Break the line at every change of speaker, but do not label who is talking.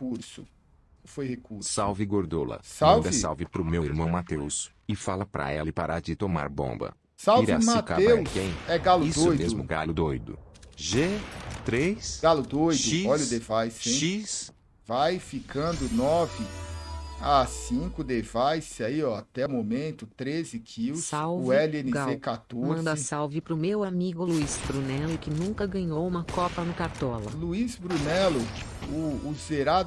recurso. Foi recurso.
Salve Gordola.
Salve.
Manda salve pro meu irmão Matheus. E fala pra ela parar de tomar bomba.
Salve,
Matheus. é
Matheus. É galo
Isso
doido.
mesmo, galo doido. G, 3,
Galo doido.
X,
Olha o device, hein?
X,
Vai ficando 9 a 5 device aí, ó. Até o momento, 13 kills.
Salve,
o LNC
Gal.
14.
Manda salve pro meu amigo Luiz Brunello que nunca ganhou uma Copa no Cartola.
Luiz Brunello, o, o zerado